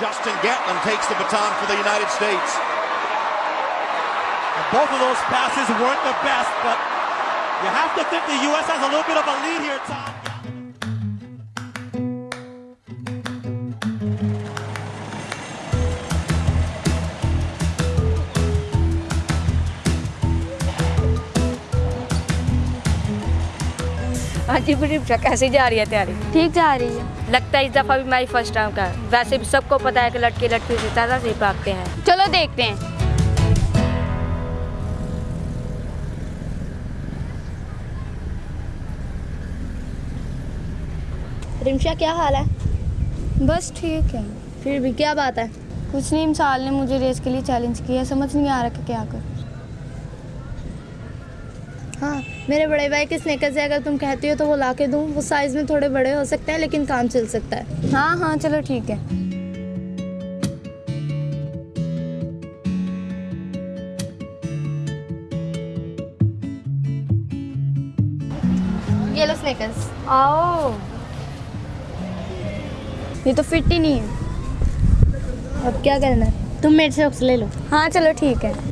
Justin Gatlin takes the baton for the United States. And Both of those passes weren't the best, but you have to think the U.S. has a little bit of a lead here, Tom. जी प्रीक्षा कैसी जा रही है तैयारी ठीक जा रही है लगता है इस दफ़ा भी मैं फ़र्स्ट टाइम का वैसे भी सबको पता है कि लड़के लड़की से ज़्यादा से भागते हैं चलो देखते हैं रिमशा क्या हाल है? बस ठीक है। फिर भी क्या बात है? कुछ नहीं इमसाल ने मुझे रेस के लिए चैलेंज किया समझ नहीं आ रहा कि क्या कर। हाँ मेरे बड़े भाई के स्नेकर से अगर तुम कहती हो तो वो ला के दूँ। वो साइज़ में थोड़े बड़े हो सकते हैं लेकिन काम चल सकता है। हाँ हाँ चलो ठीक है। ये लो स्नेकर्स आओ। ये तो फिट ही नहीं है। अब क्या करना है? तुम मेरे से ले लो। हाँ चलो ठीक है।